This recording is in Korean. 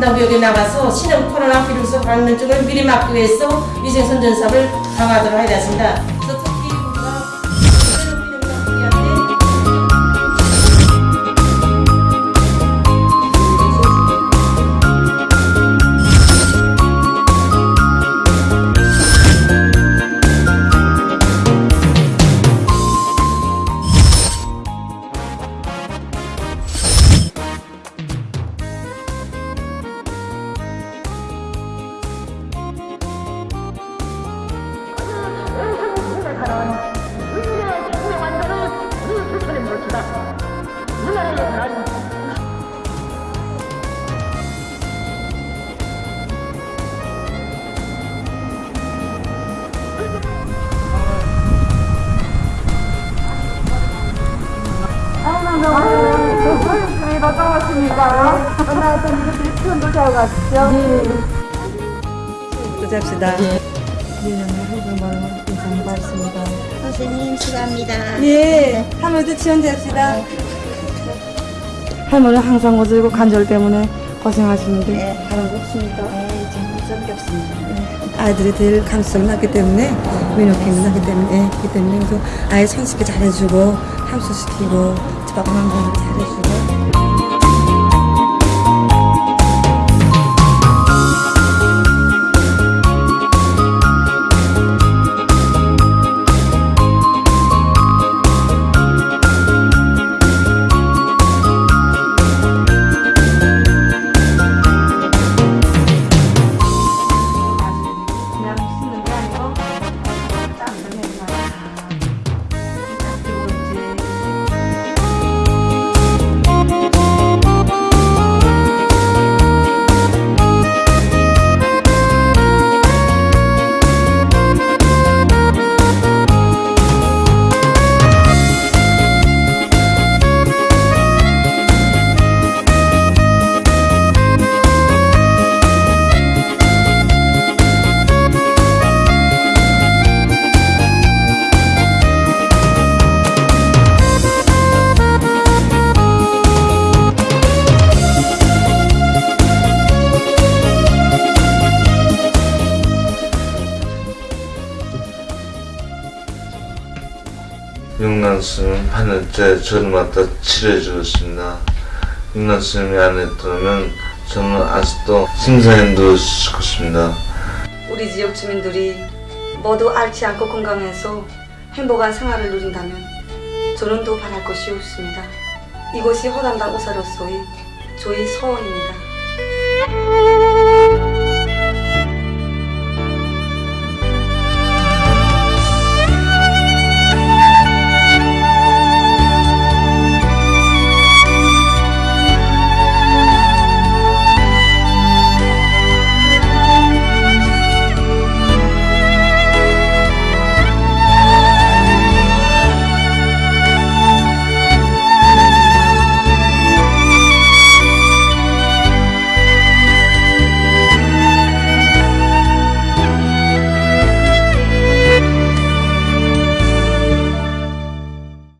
분당구역에 나가서 신형 코로나 비루스 감염증을 미리 막기 위해서 위생선전사업을 강화하도록 하겠습니다. 또 잡시다. 선생님 수고합니다. 예, 할머니도 지원잡시다. 할머니는 항상 어지고 관절 때문에 고생하시는데 네. 다른 거 없습니까? 네, 정말 성겹습니다. 아이들이 늘 감수성이 났기 때문에 민호킹이 났기 때문에 예, 그렇기 때문에 그래서 아이 손쉽게 잘해주고 함수시키고 공부 잘해주고 육난스님 하늘째 저를 맡아 치료해 주었습니다. 육난스님이 안 했다면 저는 아직도 누워 있을 것입니다. 우리 지역 주민들이 모두 앓지 않고 건강해서 행복한 생활을 누린다면 저는 더 바랄 것이 없습니다. 이곳이 허담당 우사로서의 저희 소원입니다.